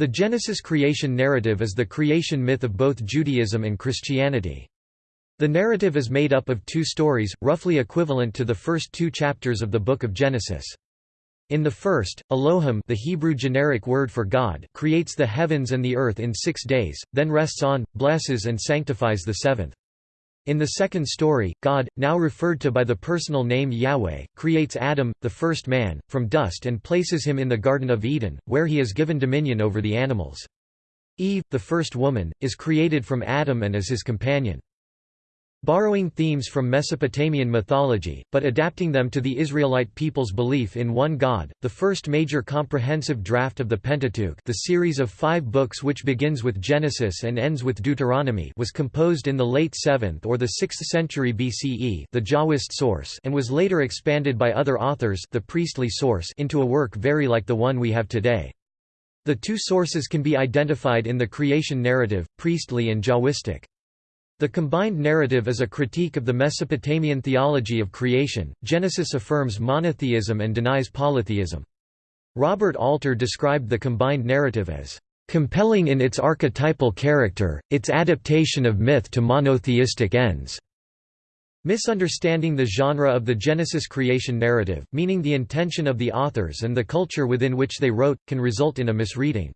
The Genesis creation narrative is the creation myth of both Judaism and Christianity. The narrative is made up of two stories, roughly equivalent to the first two chapters of the Book of Genesis. In the first, Elohim the Hebrew generic word for God creates the heavens and the earth in six days, then rests on, blesses and sanctifies the seventh. In the second story, God, now referred to by the personal name Yahweh, creates Adam, the first man, from dust and places him in the Garden of Eden, where he is given dominion over the animals. Eve, the first woman, is created from Adam and is his companion. Borrowing themes from Mesopotamian mythology, but adapting them to the Israelite people's belief in one God, the first major comprehensive draft of the Pentateuch the series of five books which begins with Genesis and ends with Deuteronomy was composed in the late 7th or the 6th century BCE the Jahwist source and was later expanded by other authors the priestly source into a work very like the one we have today. The two sources can be identified in the creation narrative, priestly and Jahwistic. The combined narrative is a critique of the Mesopotamian theology of creation. Genesis affirms monotheism and denies polytheism. Robert Alter described the combined narrative as compelling in its archetypal character, its adaptation of myth to monotheistic ends. Misunderstanding the genre of the Genesis creation narrative, meaning the intention of the authors and the culture within which they wrote, can result in a misreading.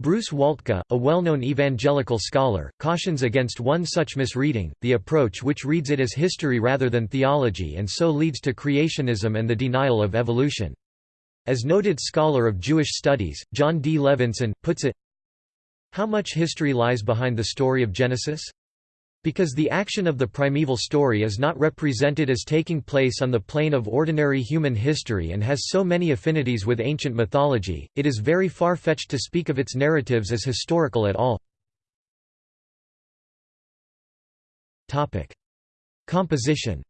Bruce Waltke, a well-known evangelical scholar, cautions against one such misreading, the approach which reads it as history rather than theology and so leads to creationism and the denial of evolution. As noted scholar of Jewish studies, Jon D. Levenson, puts it, How much history lies behind the story of Genesis? Because the action of the primeval story is not represented as taking place on the plane of ordinary human history and has so many affinities with ancient mythology, it is very far-fetched to speak of its narratives as historical at all. Composition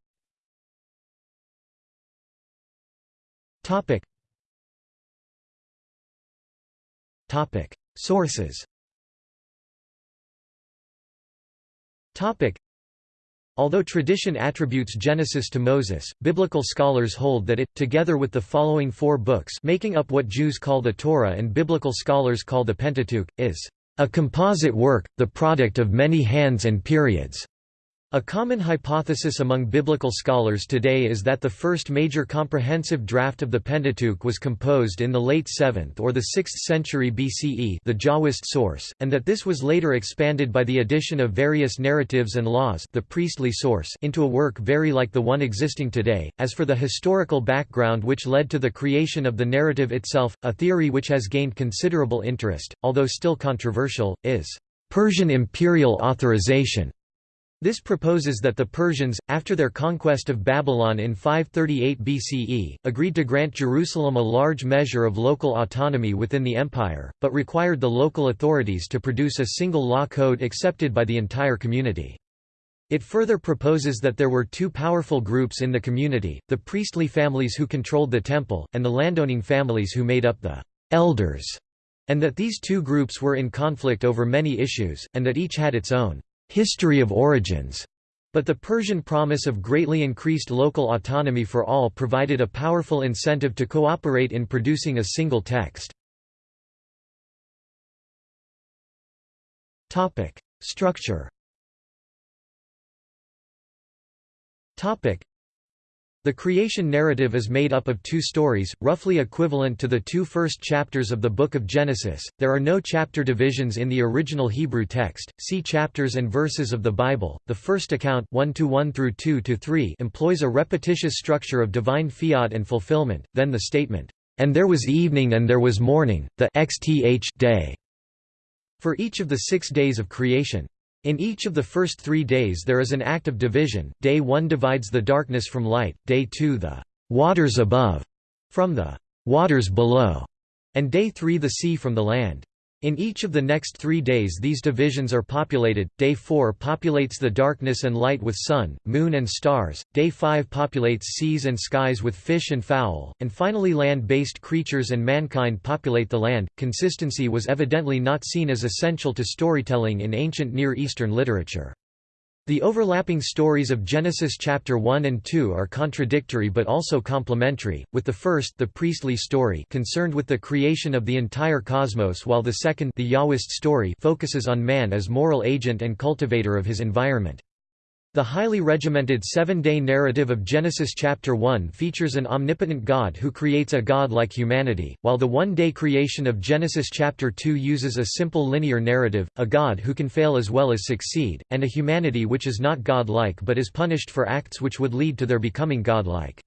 Sources Topic. Although tradition attributes Genesis to Moses, biblical scholars hold that it, together with the following four books making up what Jews call the Torah and biblical scholars call the Pentateuch, is a composite work, the product of many hands and periods. A common hypothesis among biblical scholars today is that the first major comprehensive draft of the Pentateuch was composed in the late 7th or the 6th century BCE the Jahwist source, and that this was later expanded by the addition of various narratives and laws the priestly source into a work very like the one existing today. As for the historical background which led to the creation of the narrative itself, a theory which has gained considerable interest, although still controversial, is Persian imperial authorization. This proposes that the Persians, after their conquest of Babylon in 538 BCE, agreed to grant Jerusalem a large measure of local autonomy within the empire, but required the local authorities to produce a single law code accepted by the entire community. It further proposes that there were two powerful groups in the community, the priestly families who controlled the temple, and the landowning families who made up the elders, and that these two groups were in conflict over many issues, and that each had its own history of origins, but the Persian promise of greatly increased local autonomy for all provided a powerful incentive to cooperate in producing a single text. Structure the creation narrative is made up of two stories, roughly equivalent to the two first chapters of the Book of Genesis. There are no chapter divisions in the original Hebrew text. See chapters and verses of the Bible. The first account 1 to 1 through 2 to 3 employs a repetitious structure of divine fiat and fulfillment. Then the statement, "And there was evening and there was morning, the xth day." For each of the 6 days of creation, in each of the first three days there is an act of division, day 1 divides the darkness from light, day 2 the «waters above» from the «waters below», and day 3 the sea from the land. In each of the next three days these divisions are populated, day 4 populates the darkness and light with sun, moon and stars, day 5 populates seas and skies with fish and fowl, and finally land-based creatures and mankind populate the land. Consistency was evidently not seen as essential to storytelling in ancient Near Eastern literature. The overlapping stories of Genesis chapter 1 and 2 are contradictory but also complementary, with the first the priestly story concerned with the creation of the entire cosmos while the second the Yahwist story focuses on man as moral agent and cultivator of his environment. The highly regimented seven-day narrative of Genesis chapter 1 features an omnipotent God who creates a God like humanity, while the one-day creation of Genesis chapter 2 uses a simple linear narrative, a God who can fail as well as succeed, and a humanity which is not God-like but is punished for acts which would lead to their becoming God-like.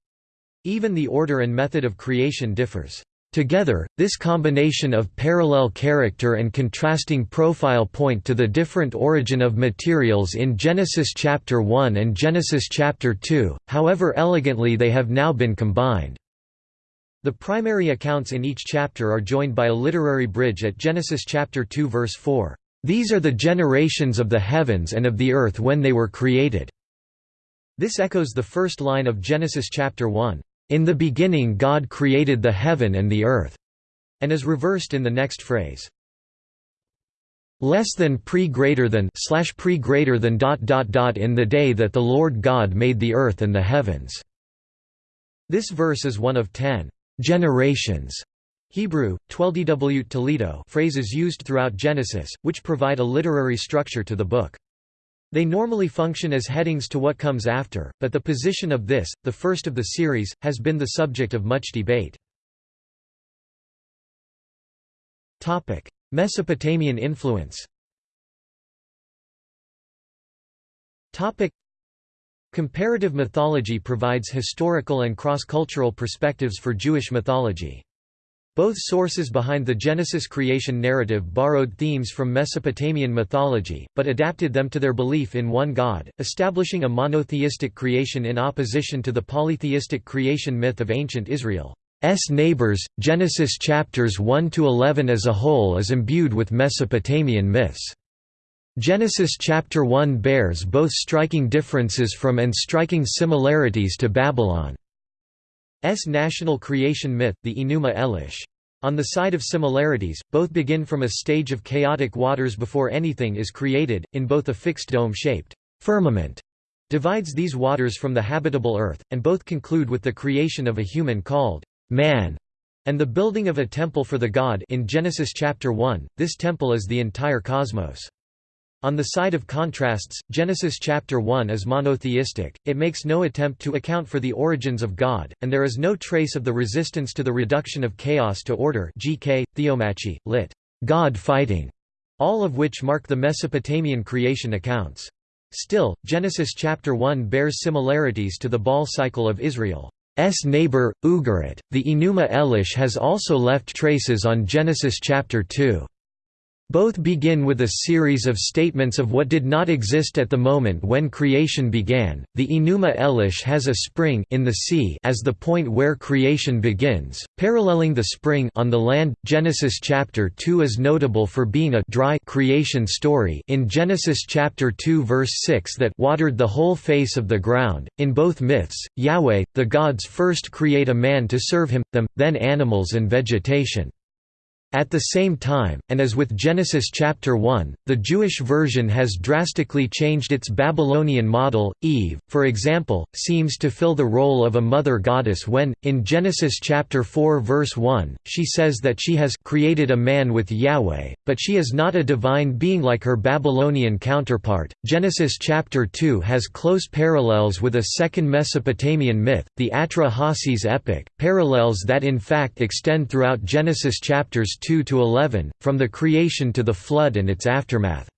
Even the order and method of creation differs. Together, this combination of parallel character and contrasting profile point to the different origin of materials in Genesis chapter 1 and Genesis chapter 2, however elegantly they have now been combined. The primary accounts in each chapter are joined by a literary bridge at Genesis chapter 2 verse 4. These are the generations of the heavens and of the earth when they were created. This echoes the first line of Genesis chapter 1. In the beginning God created the heaven and the earth, and is reversed in the next phrase. Less than pre greater than slash pre greater than dot dot dot in the day that the Lord God made the earth and the heavens. This verse is one of ten generations Hebrew, 12dw toledot phrases used throughout Genesis, which provide a literary structure to the book. They normally function as headings to what comes after, but the position of this, the first of the series, has been the subject of much debate. Mesopotamian influence Comparative mythology provides historical and cross-cultural perspectives for Jewish mythology. Both sources behind the Genesis creation narrative borrowed themes from Mesopotamian mythology, but adapted them to their belief in one God, establishing a monotheistic creation in opposition to the polytheistic creation myth of ancient Israel. S neighbors, Genesis chapters 1 to 11 as a whole is imbued with Mesopotamian myths. Genesis chapter 1 bears both striking differences from and striking similarities to Babylon. S national creation myth, the Enuma Elish. On the side of similarities, both begin from a stage of chaotic waters before anything is created, in both a fixed dome-shaped firmament divides these waters from the habitable earth, and both conclude with the creation of a human called man and the building of a temple for the god in Genesis chapter 1. This temple is the entire cosmos. On the side of contrasts, Genesis chapter 1 is monotheistic, it makes no attempt to account for the origins of God, and there is no trace of the resistance to the reduction of chaos to order GK, Theomachy, lit. God fighting, all of which mark the Mesopotamian creation accounts. Still, Genesis chapter 1 bears similarities to the Baal cycle of Israel's neighbor, Ugarit. The Enuma Elish has also left traces on Genesis chapter 2. Both begin with a series of statements of what did not exist at the moment when creation began. The Enuma Elish has a spring in the sea as the point where creation begins, paralleling the spring on the land. Genesis chapter 2 is notable for being a dry creation story in Genesis chapter 2 verse 6 that watered the whole face of the ground. In both myths, Yahweh, the gods first create a man to serve him, them, then animals and vegetation. At the same time, and as with Genesis chapter 1, the Jewish version has drastically changed its Babylonian model. Eve, for example, seems to fill the role of a mother goddess when, in Genesis chapter 4 verse 1, she says that she has created a man with Yahweh, but she is not a divine being like her Babylonian counterpart. Genesis chapter 2 has close parallels with a second Mesopotamian myth, the Atra-Hasis epic, parallels that in fact extend throughout Genesis chapters 2 to 11, from the creation to the flood and its aftermath.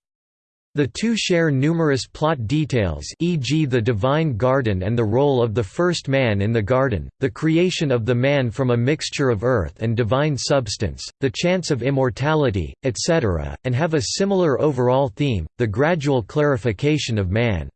The two share numerous plot details e.g. the divine garden and the role of the first man in the garden, the creation of the man from a mixture of earth and divine substance, the chance of immortality, etc., and have a similar overall theme, the gradual clarification of man.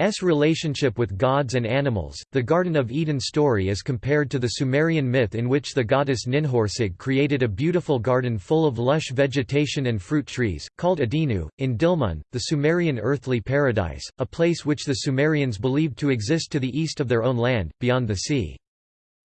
S relationship with gods and animals. The Garden of Eden story is compared to the Sumerian myth in which the goddess Ninhursag created a beautiful garden full of lush vegetation and fruit trees, called Adinu, in Dilmun, the Sumerian earthly paradise, a place which the Sumerians believed to exist to the east of their own land, beyond the sea.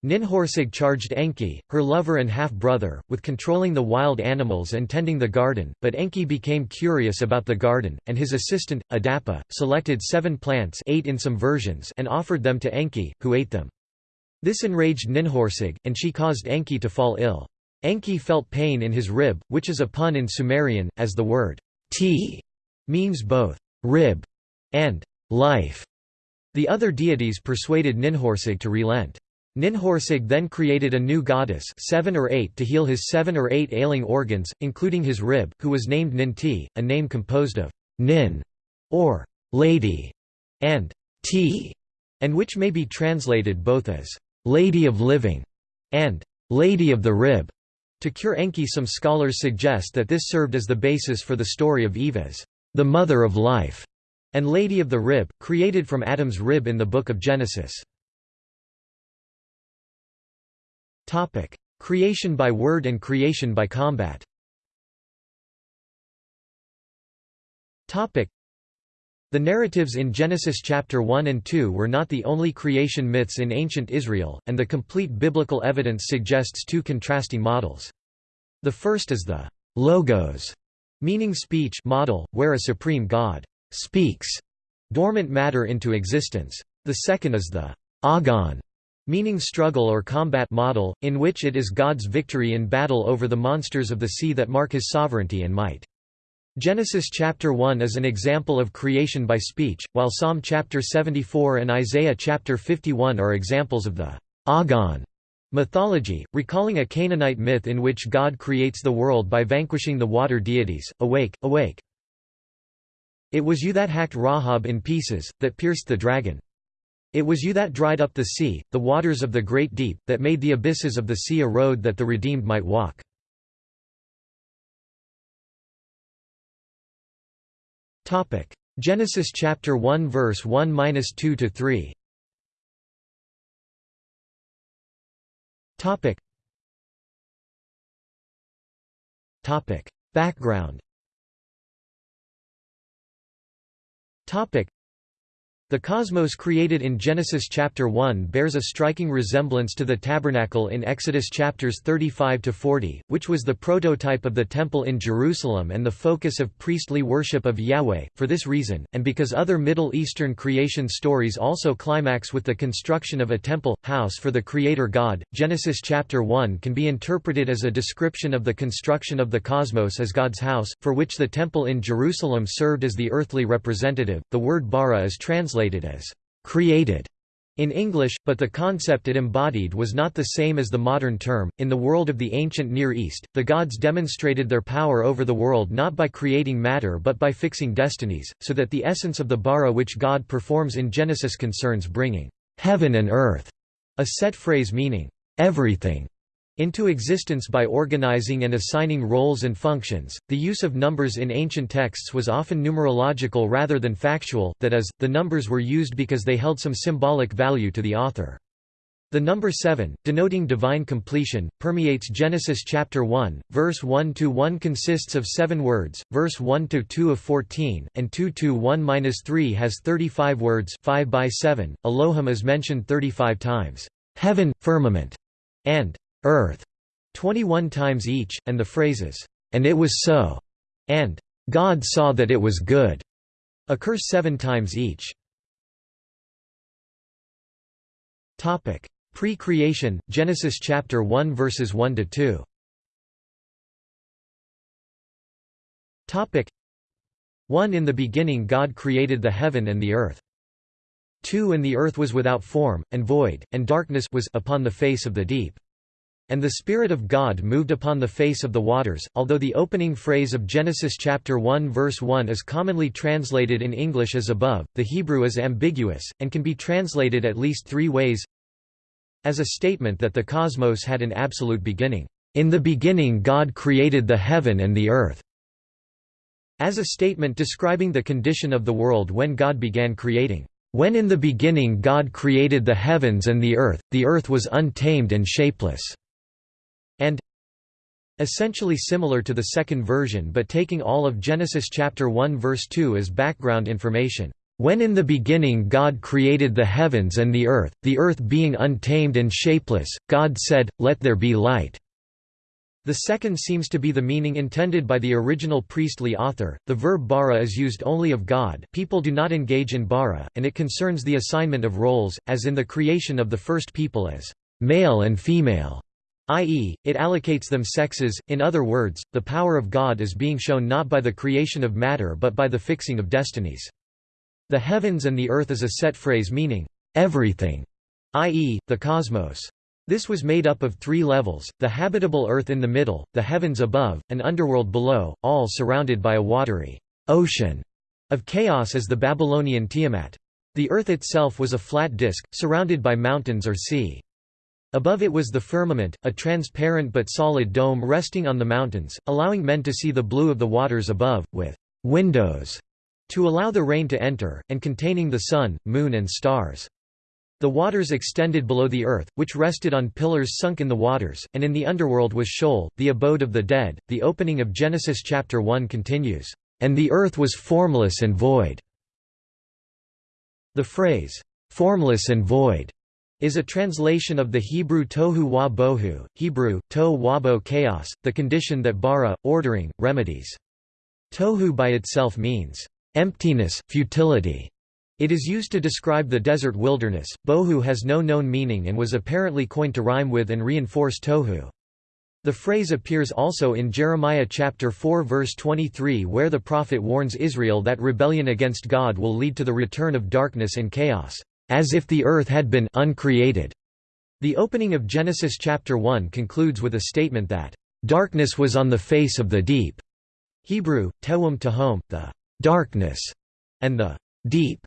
Ninhursag charged Enki, her lover and half-brother, with controlling the wild animals and tending the garden, but Enki became curious about the garden, and his assistant, Adapa, selected seven plants eight in some versions and offered them to Enki, who ate them. This enraged Ninhursag, and she caused Enki to fall ill. Enki felt pain in his rib, which is a pun in Sumerian, as the word ti means both rib and life. The other deities persuaded Ninhursag to relent. Ninhursag then created a new goddess seven or eight to heal his seven or eight ailing organs, including his rib, who was named Ninti, a name composed of Nin, or lady, and Ti, and which may be translated both as Lady of Living and Lady of the Rib. To cure Enki some scholars suggest that this served as the basis for the story of Eve as the mother of life, and Lady of the Rib, created from Adam's rib in the Book of Genesis. Topic: Creation by word and creation by combat. Topic: The narratives in Genesis chapter 1 and 2 were not the only creation myths in ancient Israel, and the complete biblical evidence suggests two contrasting models. The first is the logos, meaning speech model, where a supreme god speaks dormant matter into existence. The second is the agon, meaning struggle or combat model, in which it is God's victory in battle over the monsters of the sea that mark his sovereignty and might. Genesis chapter 1 is an example of creation by speech, while Psalm chapter 74 and Isaiah chapter 51 are examples of the Agon mythology, recalling a Canaanite myth in which God creates the world by vanquishing the water deities. Awake, awake. It was you that hacked Rahab in pieces, that pierced the dragon. It was you that dried up the sea, the waters of the great deep, that made the abysses of the sea a road that the redeemed might walk. Genesis chapter 1 verse 1-2 to 3. Topic. Topic. Background. Topic. The cosmos created in Genesis chapter 1 bears a striking resemblance to the tabernacle in Exodus chapters 35 to 40, which was the prototype of the temple in Jerusalem and the focus of priestly worship of Yahweh. For this reason, and because other Middle Eastern creation stories also climax with the construction of a temple house for the creator God, Genesis chapter 1 can be interpreted as a description of the construction of the cosmos as God's house, for which the temple in Jerusalem served as the earthly representative. The word bara is translated translated as created in English, but the concept it embodied was not the same as the modern term. In the world of the ancient Near East, the gods demonstrated their power over the world not by creating matter but by fixing destinies, so that the essence of the bara which God performs in Genesis concerns bringing heaven and earth, a set phrase meaning everything into existence by organizing and assigning roles and functions. The use of numbers in ancient texts was often numerological rather than factual, that is, the numbers were used because they held some symbolic value to the author. The number 7, denoting divine completion, permeates Genesis chapter 1, verse 1 to 1 consists of 7 words, verse 1 to 2 of 14, and 2 to 1-3 has 35 words, 5 by 7. Elohim is mentioned 35 times. Heaven, firmament, and earth 21 times each, and the phrases, and it was so, and God saw that it was good, occur seven times each. Pre-creation, Genesis chapter 1 verses 1 to 2. Topic 1 In the beginning God created the heaven and the earth. 2 And the earth was without form, and void, and darkness was upon the face of the deep. And the Spirit of God moved upon the face of the waters. Although the opening phrase of Genesis chapter 1 verse 1 is commonly translated in English as above, the Hebrew is ambiguous, and can be translated at least three ways. As a statement that the cosmos had an absolute beginning. In the beginning God created the heaven and the earth. As a statement describing the condition of the world when God began creating. When in the beginning God created the heavens and the earth, the earth was untamed and shapeless and essentially similar to the second version but taking all of Genesis chapter 1 verse 2 as background information. When in the beginning God created the heavens and the earth, the earth being untamed and shapeless, God said, Let there be light." The second seems to be the meaning intended by the original priestly author. The verb bara is used only of God people do not engage in bara, and it concerns the assignment of roles, as in the creation of the first people as male and female, i.e., it allocates them sexes, in other words, the power of God is being shown not by the creation of matter but by the fixing of destinies. The heavens and the earth is a set phrase meaning, everything, i.e., the cosmos. This was made up of three levels, the habitable earth in the middle, the heavens above, and underworld below, all surrounded by a watery ocean of chaos as the Babylonian Tiamat. The earth itself was a flat disk, surrounded by mountains or sea. Above it was the firmament, a transparent but solid dome resting on the mountains, allowing men to see the blue of the waters above, with windows to allow the rain to enter, and containing the sun, moon and stars. The waters extended below the earth, which rested on pillars sunk in the waters, and in the underworld was Sheol, the abode of the dead. The opening of Genesis chapter 1 continues, "And the earth was formless and void." The phrase, "formless and void," is a translation of the Hebrew tohu wa bohu, Hebrew, to wabo chaos, the condition that bara, ordering, remedies. Tohu by itself means, emptiness, futility. It is used to describe the desert wilderness. Bohu has no known meaning and was apparently coined to rhyme with and reinforce tohu. The phrase appears also in Jeremiah chapter 4 verse 23 where the prophet warns Israel that rebellion against God will lead to the return of darkness and chaos, as if the earth had been uncreated. The opening of Genesis chapter 1 concludes with a statement that, "...darkness was on the face of the deep." Hebrew, tewum tahom, the darkness, and the deep,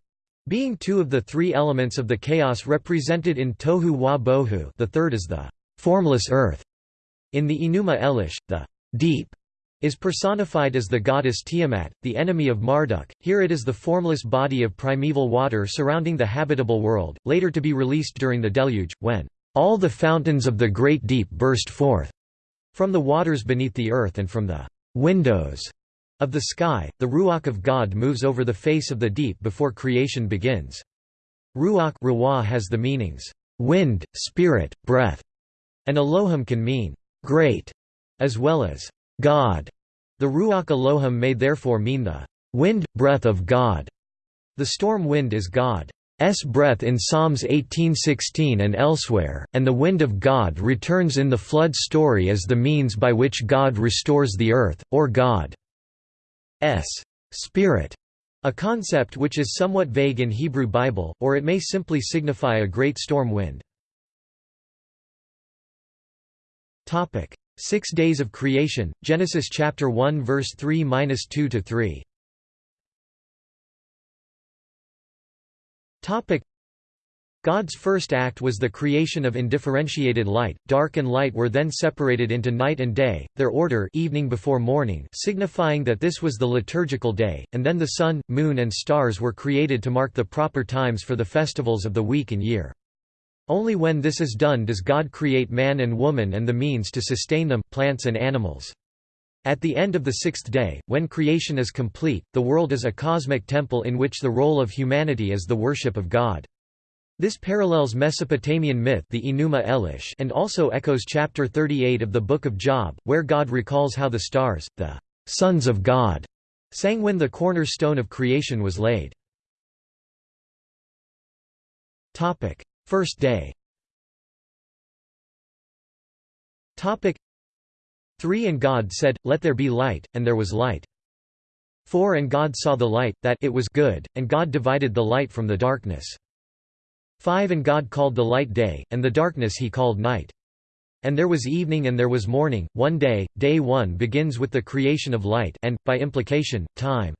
being two of the three elements of the chaos represented in Tohu wa Bohu the third is the formless earth. In the Enuma Elish, the deep is personified as the goddess Tiamat, the enemy of Marduk. Here it is the formless body of primeval water surrounding the habitable world, later to be released during the deluge, when all the fountains of the great deep burst forth from the waters beneath the earth and from the windows of the sky, the Ruach of God moves over the face of the deep before creation begins. Ruach has the meanings, wind, spirit, breath, and Elohim can mean, great, as well as God. The Ruach Elohim may therefore mean the wind, breath of God. The storm wind is God's breath in Psalms 18:16 and elsewhere, and the wind of God returns in the flood story as the means by which God restores the earth, or God s spirit, a concept which is somewhat vague in Hebrew Bible, or it may simply signify a great storm wind. Topic: Six days of creation, Genesis chapter 1 verse 3-2 to 3. Topic: God's first act was the creation of indifferentiated light, dark and light were then separated into night and day, their order evening before morning signifying that this was the liturgical day, and then the sun, moon and stars were created to mark the proper times for the festivals of the week and year. Only when this is done does God create man and woman and the means to sustain them, plants and animals. At the end of the sixth day, when creation is complete, the world is a cosmic temple in which the role of humanity is the worship of God. This parallels Mesopotamian myth the Enuma Elish and also echoes chapter 38 of the Book of Job, where God recalls how the stars, the sons of God, sang when the cornerstone of creation was laid. First day Topic 3 And God said, Let there be light, and there was light. 4 And God saw the light, that it was good, and God divided the light from the darkness. 5 And God called the light day, and the darkness he called night. And there was evening and there was morning, one day, day one begins with the creation of light and, by implication, time.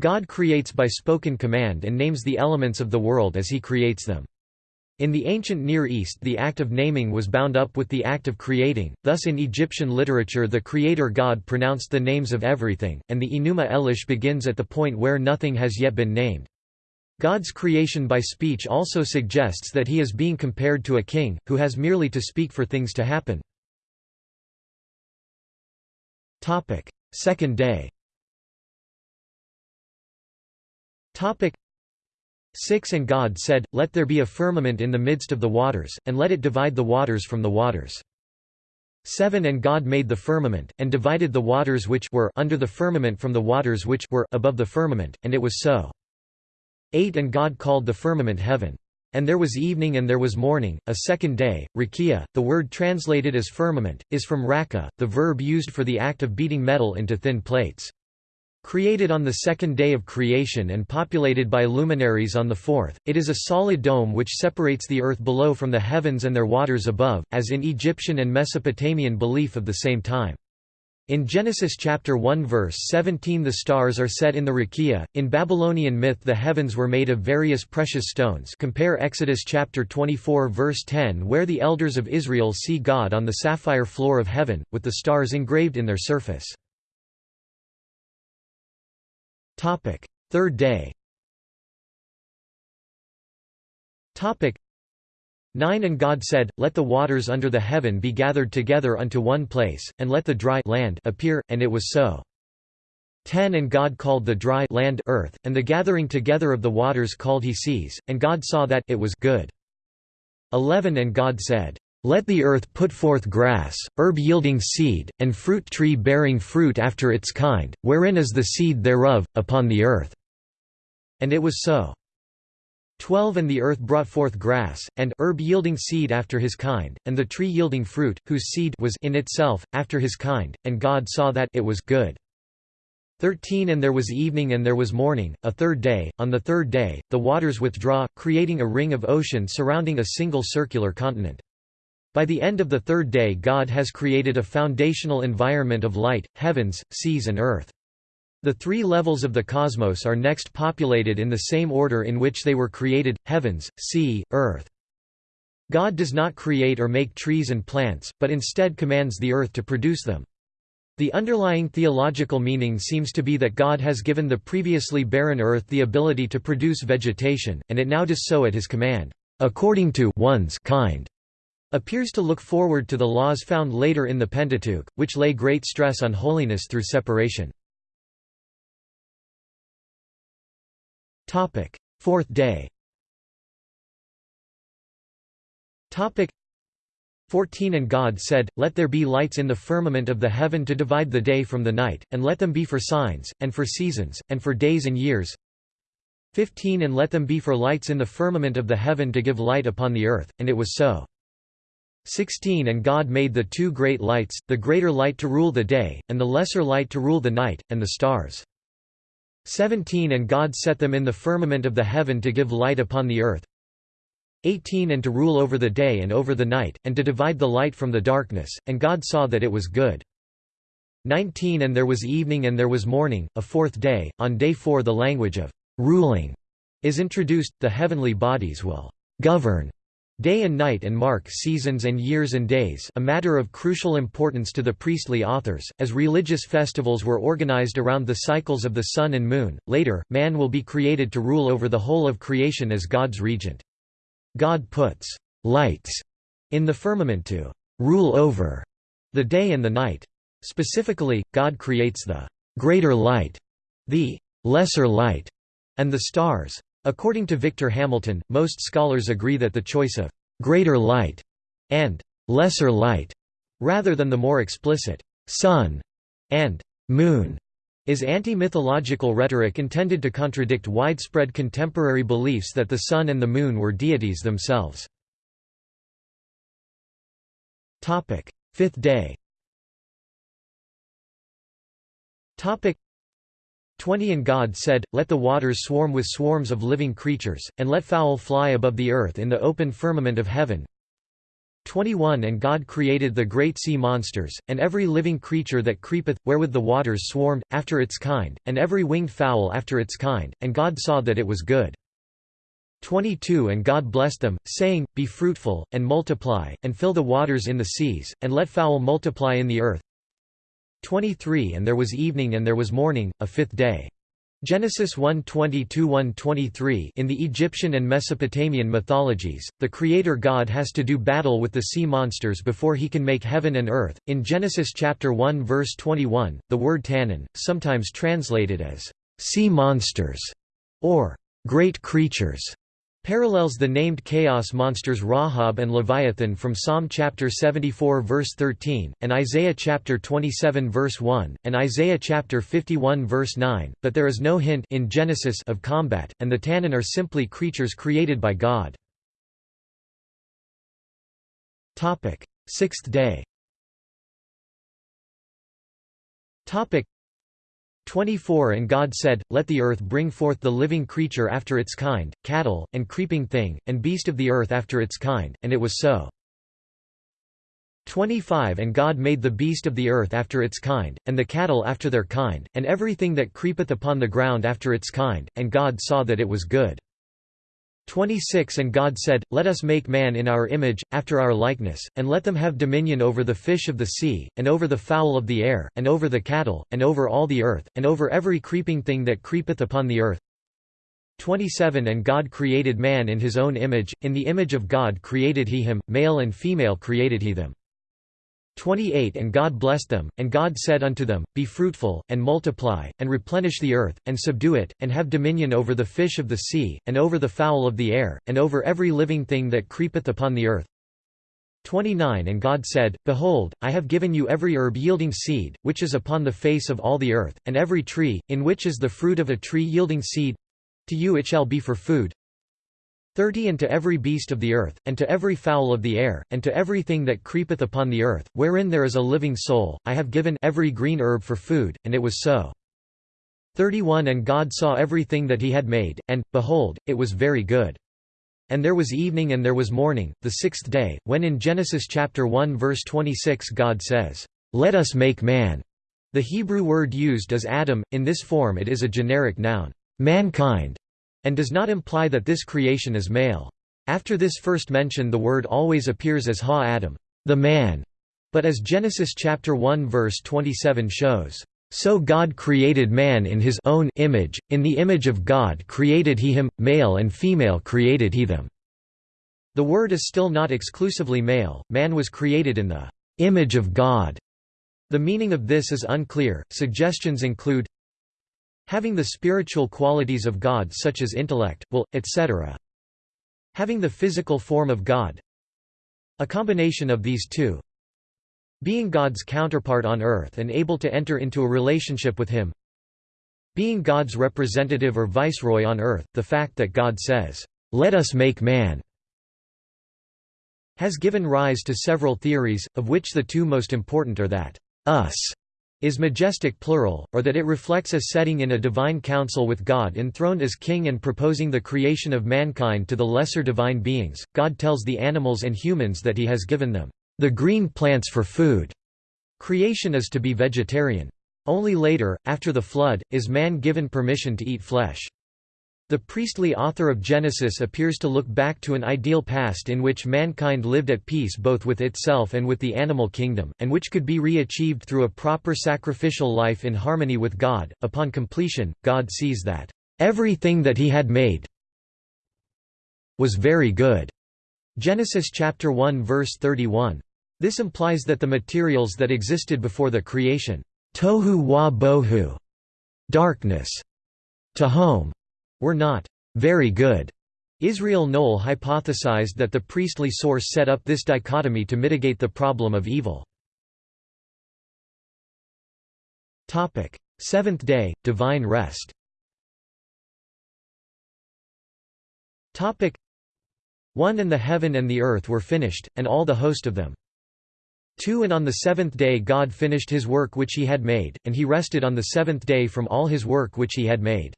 God creates by spoken command and names the elements of the world as he creates them. In the ancient Near East the act of naming was bound up with the act of creating, thus in Egyptian literature the creator god pronounced the names of everything, and the Enuma Elish begins at the point where nothing has yet been named. God's creation by speech also suggests that he is being compared to a king, who has merely to speak for things to happen. Second day 6 And God said, Let there be a firmament in the midst of the waters, and let it divide the waters from the waters. 7 And God made the firmament, and divided the waters which were under the firmament from the waters which were above the firmament, and it was so. 8 And God called the firmament heaven. And there was evening and there was morning, a second day. Rakia, the word translated as firmament, is from raka, the verb used for the act of beating metal into thin plates. Created on the second day of creation and populated by luminaries on the fourth, it is a solid dome which separates the earth below from the heavens and their waters above, as in Egyptian and Mesopotamian belief of the same time. In Genesis chapter 1 verse 17 the stars are set in the rakia. In Babylonian myth the heavens were made of various precious stones compare Exodus chapter 24 verse 10 where the elders of Israel see God on the sapphire floor of heaven, with the stars engraved in their surface. Topic: Third day. Topic: 9 And God said, Let the waters under the heaven be gathered together unto one place, and let the dry land appear, and it was so. 10 And God called the dry land earth, and the gathering together of the waters called he seas, and God saw that it was good. 11 And God said, Let the earth put forth grass, herb yielding seed, and fruit tree bearing fruit after its kind, wherein is the seed thereof, upon the earth. And it was so. 12 And the earth brought forth grass, and herb yielding seed after his kind, and the tree yielding fruit, whose seed was in itself, after his kind, and God saw that it was good. 13 And there was evening and there was morning, a third day. On the third day, the waters withdraw, creating a ring of ocean surrounding a single circular continent. By the end of the third day God has created a foundational environment of light, heavens, seas and earth. The three levels of the cosmos are next populated in the same order in which they were created, heavens, sea, earth. God does not create or make trees and plants, but instead commands the earth to produce them. The underlying theological meaning seems to be that God has given the previously barren earth the ability to produce vegetation, and it now does so at his command, according to one's kind appears to look forward to the laws found later in the Pentateuch, which lay great stress on holiness through separation. Fourth day 14 And God said, Let there be lights in the firmament of the heaven to divide the day from the night, and let them be for signs, and for seasons, and for days and years. 15 And let them be for lights in the firmament of the heaven to give light upon the earth, and it was so. 16 And God made the two great lights, the greater light to rule the day, and the lesser light to rule the night, and the stars. 17 And God set them in the firmament of the heaven to give light upon the earth. 18 And to rule over the day and over the night, and to divide the light from the darkness, and God saw that it was good. 19 And there was evening and there was morning, a fourth day. On day four the language of ruling is introduced, the heavenly bodies will govern Day and night and mark seasons and years and days a matter of crucial importance to the priestly authors, as religious festivals were organized around the cycles of the sun and moon. Later, man will be created to rule over the whole of creation as God's regent. God puts lights in the firmament to rule over the day and the night. Specifically, God creates the greater light, the lesser light, and the stars. According to Victor Hamilton, most scholars agree that the choice of «greater light» and «lesser light» rather than the more explicit «sun» and «moon» is anti-mythological rhetoric intended to contradict widespread contemporary beliefs that the sun and the moon were deities themselves. Fifth day 20 And God said, Let the waters swarm with swarms of living creatures, and let fowl fly above the earth in the open firmament of heaven. 21 And God created the great sea monsters, and every living creature that creepeth, wherewith the waters swarmed, after its kind, and every winged fowl after its kind, and God saw that it was good. 22 And God blessed them, saying, Be fruitful, and multiply, and fill the waters in the seas, and let fowl multiply in the earth, 23 And there was evening and there was morning, a fifth day. Genesis 1:20-123 In the Egyptian and Mesopotamian mythologies, the creator God has to do battle with the sea monsters before he can make heaven and earth. In Genesis chapter 1 verse 21, the word tannin, sometimes translated as sea monsters or great creatures parallels the named chaos monsters Rahab and Leviathan from Psalm chapter 74 verse 13, and Isaiah chapter 27 verse 1, and Isaiah chapter 51 verse 9, but there is no hint in Genesis of combat, and the Tannin are simply creatures created by God. Sixth day 24 And God said, Let the earth bring forth the living creature after its kind, cattle, and creeping thing, and beast of the earth after its kind, and it was so. 25 And God made the beast of the earth after its kind, and the cattle after their kind, and everything that creepeth upon the ground after its kind, and God saw that it was good. 26 And God said, Let us make man in our image, after our likeness, and let them have dominion over the fish of the sea, and over the fowl of the air, and over the cattle, and over all the earth, and over every creeping thing that creepeth upon the earth. 27 And God created man in his own image, in the image of God created he him, male and female created he them. 28 And God blessed them, and God said unto them, Be fruitful, and multiply, and replenish the earth, and subdue it, and have dominion over the fish of the sea, and over the fowl of the air, and over every living thing that creepeth upon the earth. 29 And God said, Behold, I have given you every herb yielding seed, which is upon the face of all the earth, and every tree, in which is the fruit of a tree yielding seed. To you it shall be for food. 30 And to every beast of the earth, and to every fowl of the air, and to everything that creepeth upon the earth, wherein there is a living soul, I have given every green herb for food, and it was so. 31 And God saw everything that he had made, and, behold, it was very good. And there was evening and there was morning, the sixth day, when in Genesis chapter 1 verse 26 God says, "'Let us make man'". The Hebrew word used is Adam, in this form it is a generic noun, mankind, and does not imply that this creation is male. After this first mention the word always appears as ha-Adam, the man, but as Genesis chapter 1 verse 27 shows, "So God created man in his own image, in the image of God created he him, male and female created he them." The word is still not exclusively male, man was created in the image of God. The meaning of this is unclear. Suggestions include Having the spiritual qualities of God such as intellect, will, etc. Having the physical form of God. A combination of these two. Being God's counterpart on earth and able to enter into a relationship with Him. Being God's representative or viceroy on earth, the fact that God says, "'Let us make man' has given rise to several theories, of which the two most important are that, "'us' is majestic plural, or that it reflects a setting in a divine council with God enthroned as king and proposing the creation of mankind to the lesser divine beings. God tells the animals and humans that he has given them the green plants for food. Creation is to be vegetarian. Only later, after the flood, is man given permission to eat flesh. The priestly author of Genesis appears to look back to an ideal past in which mankind lived at peace both with itself and with the animal kingdom, and which could be re-achieved through a proper sacrificial life in harmony with God. Upon completion, God sees that everything that he had made was very good. Genesis chapter 1 verse 31. This implies that the materials that existed before the creation, tohu wa bohu, darkness, tehom, were not very good. Israel Knohl hypothesized that the priestly source set up this dichotomy to mitigate the problem of evil. Seventh day, divine rest one and the heaven and the earth were finished, and all the host of them. 2 And on the seventh day God finished his work which he had made, and he rested on the seventh day from all his work which he had made.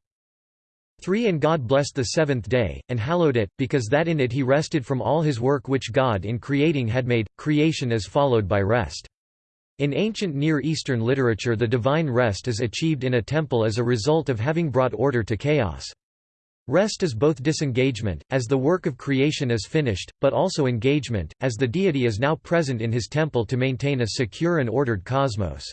3 And God blessed the seventh day, and hallowed it, because that in it he rested from all his work which God in creating had made. Creation is followed by rest. In ancient Near Eastern literature the divine rest is achieved in a temple as a result of having brought order to chaos. Rest is both disengagement, as the work of creation is finished, but also engagement, as the deity is now present in his temple to maintain a secure and ordered cosmos.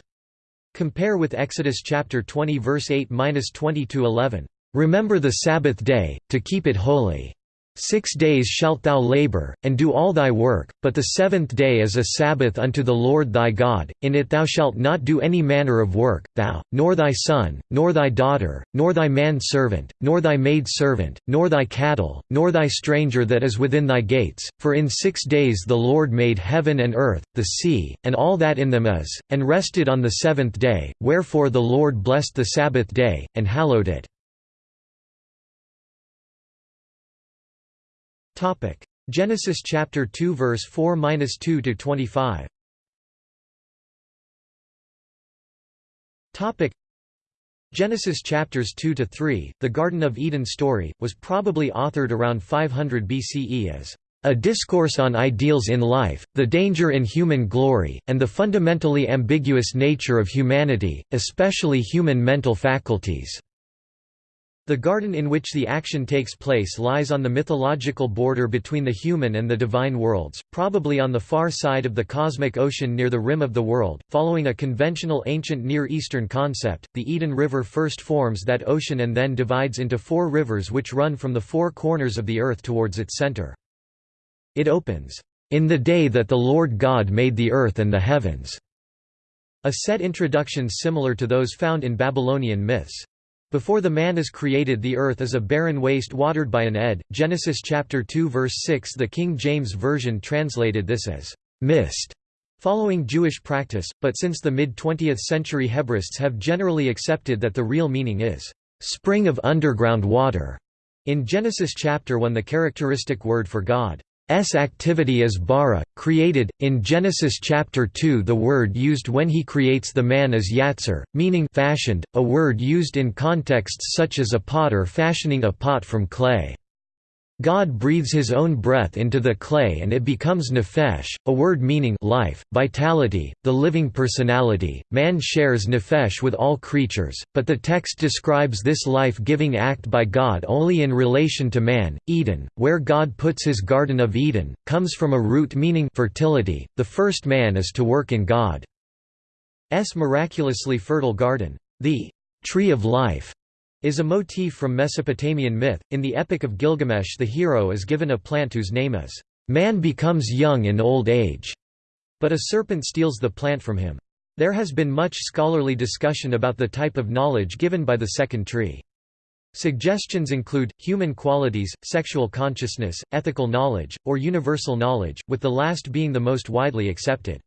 Compare with Exodus chapter 20 verse 8-20 11. Remember the Sabbath day, to keep it holy. Six days shalt thou labor, and do all thy work, but the seventh day is a Sabbath unto the Lord thy God, in it thou shalt not do any manner of work, thou, nor thy son, nor thy daughter, nor thy manservant, nor thy maidservant, nor thy cattle, nor thy stranger that is within thy gates, for in six days the Lord made heaven and earth, the sea, and all that in them is, and rested on the seventh day, wherefore the Lord blessed the Sabbath day, and hallowed it. Topic: Genesis chapter 2 verse 4-2 to 25. Topic: Genesis chapters 2 to 3, the Garden of Eden story, was probably authored around 500 BCE as a discourse on ideals in life, the danger in human glory, and the fundamentally ambiguous nature of humanity, especially human mental faculties. The garden in which the action takes place lies on the mythological border between the human and the divine worlds, probably on the far side of the cosmic ocean near the rim of the world. Following a conventional ancient Near Eastern concept, the Eden River first forms that ocean and then divides into four rivers which run from the four corners of the earth towards its center. It opens, "...in the day that the Lord God made the earth and the heavens." A set introduction similar to those found in Babylonian myths. Before the man is created the earth is a barren waste watered by an ed. Genesis chapter 2 verse 6 The King James Version translated this as, "...mist", following Jewish practice, but since the mid-20th century Hebraists have generally accepted that the real meaning is, "...spring of underground water". In Genesis chapter 1 the characteristic word for God, S activity is bara, created. In Genesis chapter 2, the word used when he creates the man is yatzer, meaning fashioned, a word used in contexts such as a potter fashioning a pot from clay. God breathes his own breath into the clay and it becomes nefesh, a word meaning life, vitality, the living personality. Man shares nefesh with all creatures, but the text describes this life-giving act by God only in relation to man. Eden, where God puts his Garden of Eden, comes from a root meaning fertility. The first man is to work in God's miraculously fertile garden. The tree of life is a motif from Mesopotamian myth. In the Epic of Gilgamesh, the hero is given a plant whose name is, Man becomes young in old age, but a serpent steals the plant from him. There has been much scholarly discussion about the type of knowledge given by the second tree. Suggestions include, human qualities, sexual consciousness, ethical knowledge, or universal knowledge, with the last being the most widely accepted.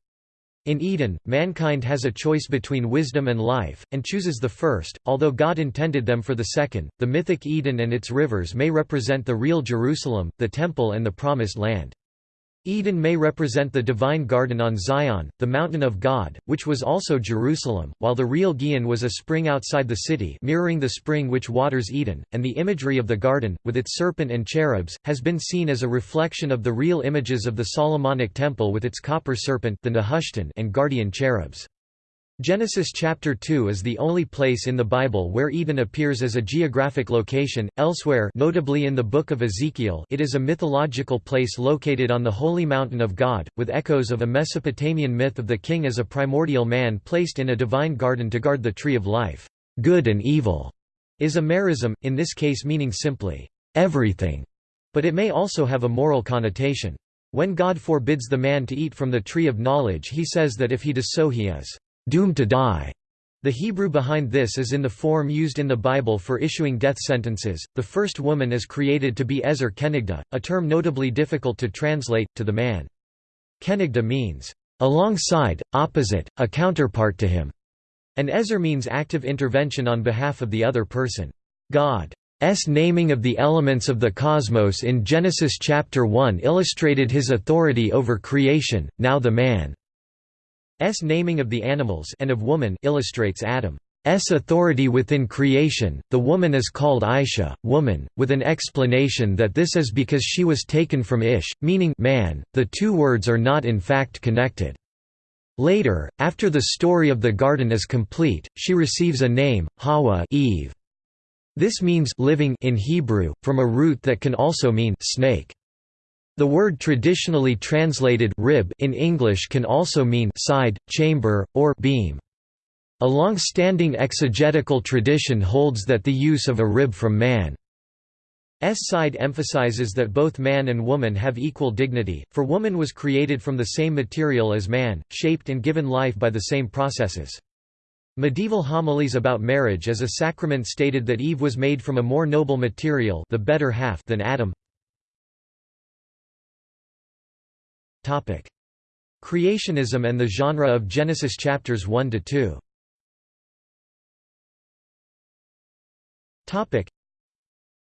In Eden, mankind has a choice between wisdom and life, and chooses the first, although God intended them for the second. The mythic Eden and its rivers may represent the real Jerusalem, the Temple, and the Promised Land. Eden may represent the divine garden on Zion, the mountain of God, which was also Jerusalem, while the real Gihon was a spring outside the city mirroring the spring which waters Eden, and the imagery of the garden, with its serpent and cherubs, has been seen as a reflection of the real images of the Solomonic temple with its copper serpent the Nehushtan and guardian cherubs. Genesis chapter 2 is the only place in the Bible where Eden appears as a geographic location, elsewhere notably in the Book of Ezekiel it is a mythological place located on the holy mountain of God, with echoes of a Mesopotamian myth of the king as a primordial man placed in a divine garden to guard the tree of life. Good and evil is a merism, in this case meaning simply, everything, but it may also have a moral connotation. When God forbids the man to eat from the tree of knowledge he says that if he does so he is doomed to die. The Hebrew behind this is in the form used in the Bible for issuing death sentences. The first woman is created to be Ezer Kenigda, a term notably difficult to translate, to the man. Kenigda means, alongside, opposite, a counterpart to him, and Ezer means active intervention on behalf of the other person. God's naming of the elements of the cosmos in Genesis chapter 1 illustrated his authority over creation, now the man S naming of the animals and of woman illustrates Adam's authority within creation. The woman is called Aisha, woman, with an explanation that this is because she was taken from Ish, meaning man. The two words are not in fact connected. Later, after the story of the garden is complete, she receives a name, Hawa Eve. This means living in Hebrew, from a root that can also mean snake. The word traditionally translated rib in English can also mean side, chamber, or beam. A long-standing exegetical tradition holds that the use of a rib from man's side emphasizes that both man and woman have equal dignity, for woman was created from the same material as man, shaped and given life by the same processes. Medieval homilies about marriage as a sacrament stated that Eve was made from a more noble material the better half than Adam. Creationism and the genre of Genesis chapters 1 to 2. Topic: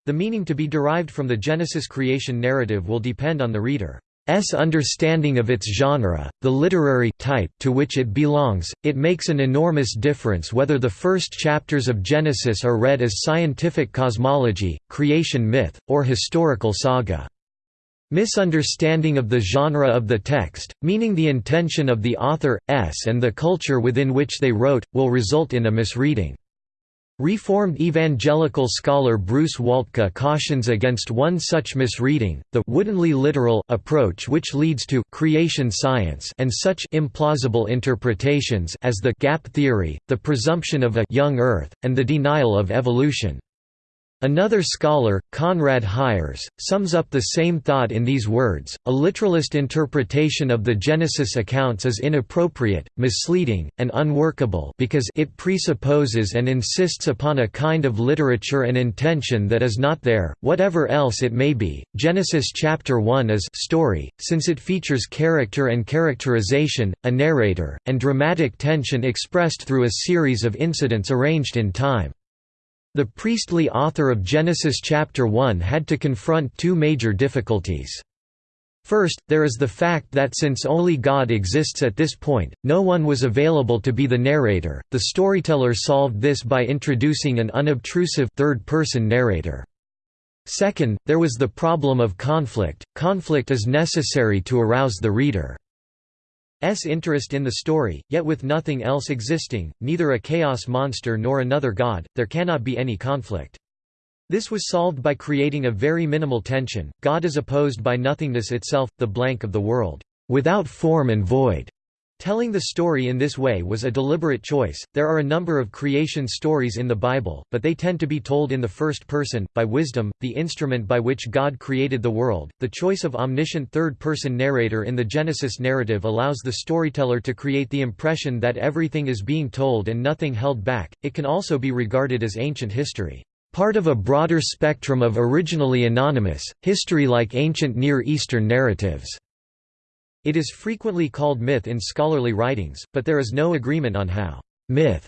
The meaning to be derived from the Genesis creation narrative will depend on the reader's understanding of its genre, the literary type to which it belongs. It makes an enormous difference whether the first chapters of Genesis are read as scientific cosmology, creation myth, or historical saga. Misunderstanding of the genre of the text, meaning the intention of the author, s and the culture within which they wrote, will result in a misreading. Reformed evangelical scholar Bruce Waltke cautions against one such misreading, the woodenly literal approach which leads to creation science and such implausible interpretations as the gap theory, the presumption of a young earth, and the denial of evolution. Another scholar, Conrad Hyers, sums up the same thought in these words, a literalist interpretation of the Genesis accounts is inappropriate, misleading, and unworkable because it presupposes and insists upon a kind of literature and intention that is not there, whatever else it may be. Genesis chapter 1 is story, since it features character and characterization, a narrator, and dramatic tension expressed through a series of incidents arranged in time. The priestly author of Genesis chapter 1 had to confront two major difficulties. First, there is the fact that since only God exists at this point, no one was available to be the narrator. The storyteller solved this by introducing an unobtrusive third-person narrator. Second, there was the problem of conflict. Conflict is necessary to arouse the reader. S interest in the story, yet with nothing else existing, neither a chaos monster nor another god, there cannot be any conflict. This was solved by creating a very minimal tension, God is opposed by nothingness itself, the blank of the world, without form and void. Telling the story in this way was a deliberate choice. There are a number of creation stories in the Bible, but they tend to be told in the first person, by wisdom, the instrument by which God created the world. The choice of omniscient third person narrator in the Genesis narrative allows the storyteller to create the impression that everything is being told and nothing held back. It can also be regarded as ancient history. Part of a broader spectrum of originally anonymous, history like ancient Near Eastern narratives. It is frequently called myth in scholarly writings, but there is no agreement on how myth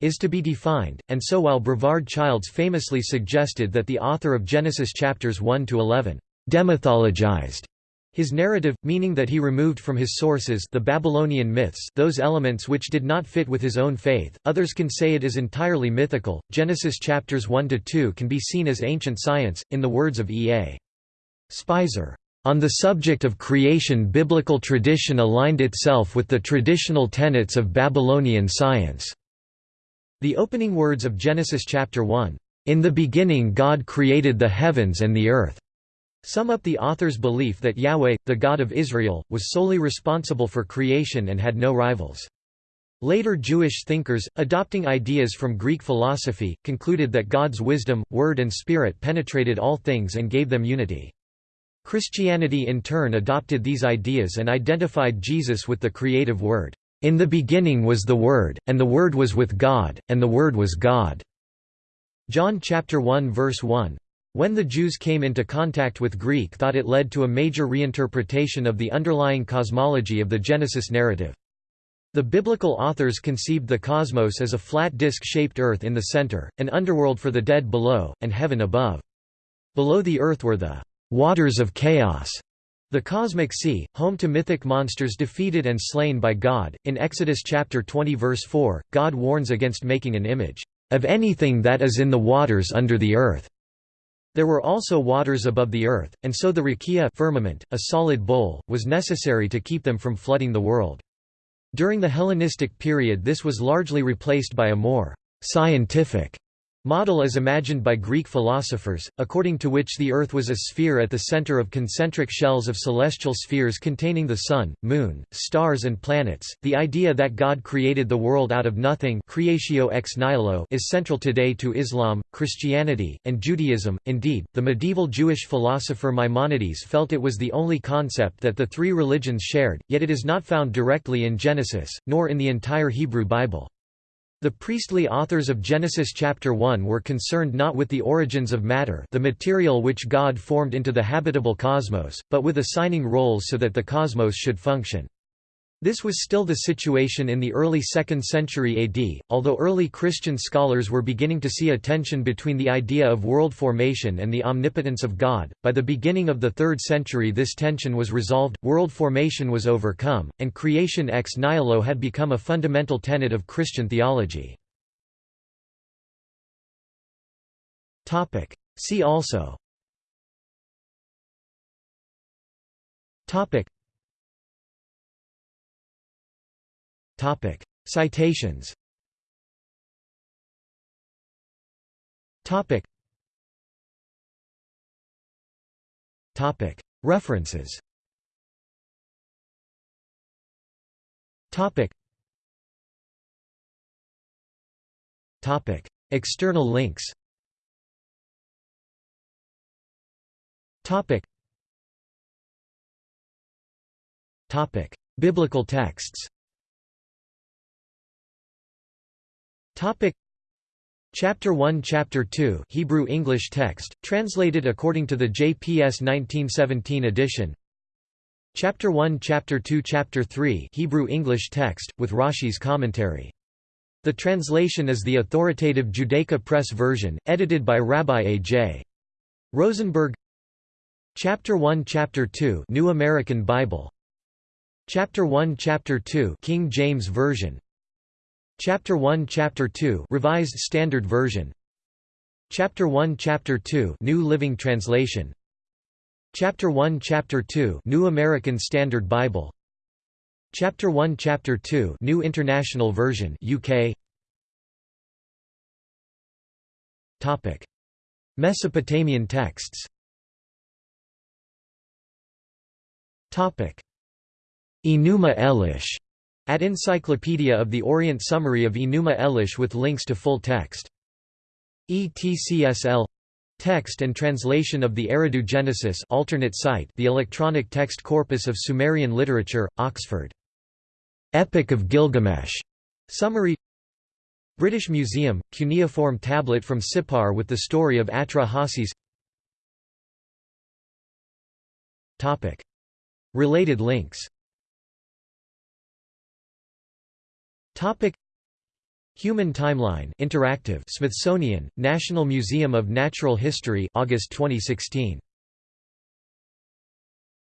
is to be defined, and so while Brevard Childs famously suggested that the author of Genesis chapters 1 to 11 demythologized his narrative, meaning that he removed from his sources the Babylonian myths those elements which did not fit with his own faith, others can say it is entirely mythical. Genesis chapters 1 to 2 can be seen as ancient science, in the words of E. A. Speiser. On the subject of creation biblical tradition aligned itself with the traditional tenets of Babylonian science. The opening words of Genesis chapter 1, "...in the beginning God created the heavens and the earth." sum up the author's belief that Yahweh, the God of Israel, was solely responsible for creation and had no rivals. Later Jewish thinkers, adopting ideas from Greek philosophy, concluded that God's wisdom, word and spirit penetrated all things and gave them unity. Christianity in turn adopted these ideas and identified Jesus with the creative Word. In the beginning was the Word, and the Word was with God, and the Word was God. John chapter 1 verse 1. When the Jews came into contact with Greek thought it led to a major reinterpretation of the underlying cosmology of the Genesis narrative. The biblical authors conceived the cosmos as a flat disk-shaped earth in the center, an underworld for the dead below, and heaven above. Below the earth were the waters of chaos. The cosmic sea, home to mythic monsters defeated and slain by God. In Exodus chapter 20 verse 4, God warns against making an image of anything that is in the waters under the earth. There were also waters above the earth, and so the rakia firmament, a solid bowl, was necessary to keep them from flooding the world. During the Hellenistic period this was largely replaced by a more scientific model as imagined by Greek philosophers, according to which the Earth was a sphere at the center of concentric shells of celestial spheres containing the Sun, Moon, stars and planets. The idea that God created the world out of nothing creatio ex nihilo is central today to Islam, Christianity, and Judaism. Indeed, the medieval Jewish philosopher Maimonides felt it was the only concept that the three religions shared, yet it is not found directly in Genesis, nor in the entire Hebrew Bible. The priestly authors of Genesis chapter 1 were concerned not with the origins of matter the material which God formed into the habitable cosmos, but with assigning roles so that the cosmos should function. This was still the situation in the early 2nd century AD, although early Christian scholars were beginning to see a tension between the idea of world formation and the omnipotence of God. By the beginning of the 3rd century, this tension was resolved, world formation was overcome, and creation ex nihilo had become a fundamental tenet of Christian theology. See also Topic. Citations Topic. Topic. References Topic. Topic. External links Topic. Topic. Biblical texts Topic. Chapter 1 Chapter 2 Hebrew English text, translated according to the JPS 1917 edition. Chapter 1 Chapter 2 Chapter 3 Hebrew English text, with Rashi's commentary. The translation is the authoritative Judaica Press version, edited by Rabbi A.J. Rosenberg. Chapter 1 Chapter 2 New American Bible. Chapter 1 Chapter 2 King James Version Chapter 1 Chapter 2 Revised Standard Version. Chapter 1 Chapter 2 New Living Translation. Chapter 1 Chapter 2 New American Standard Bible. Chapter 1 Chapter 2 New International Version UK Topic. Mesopotamian texts. Topic. Enuma Elish at Encyclopedia of the Orient Summary of Enuma Elish with links to full text. ETCSL Text and translation of the Eridu Genesis alternate site The Electronic Text Corpus of Sumerian Literature, Oxford. Epic of Gilgamesh. Summary British Museum, cuneiform tablet from Sippar with the story of Atra-Hasis Related links Topic. Human Timeline Interactive Smithsonian National Museum of Natural History August 2016